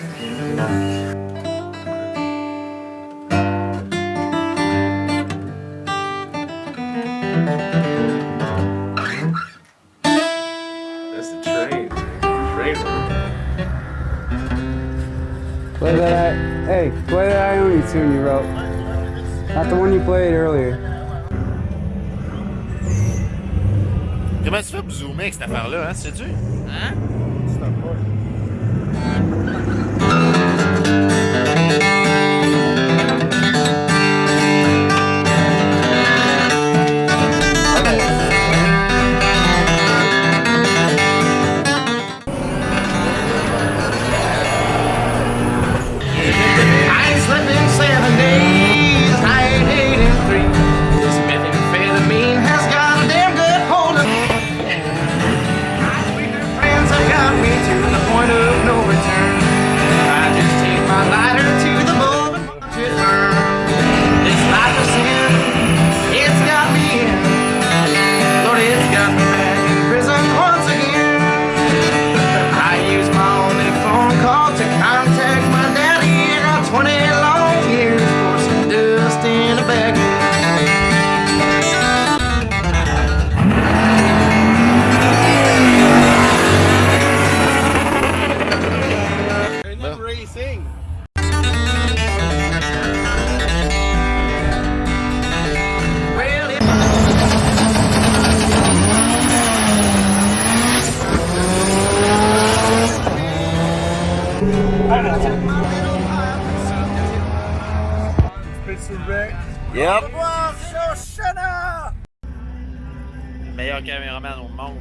That's the train. Train. Play that. Hey, play that tune you wrote. Not the one you played earlier. Comment tu fais pour zoomer avec cette affaire-là, hein, sais-tu? Hein? Yep. Meilleur caméraman au monde.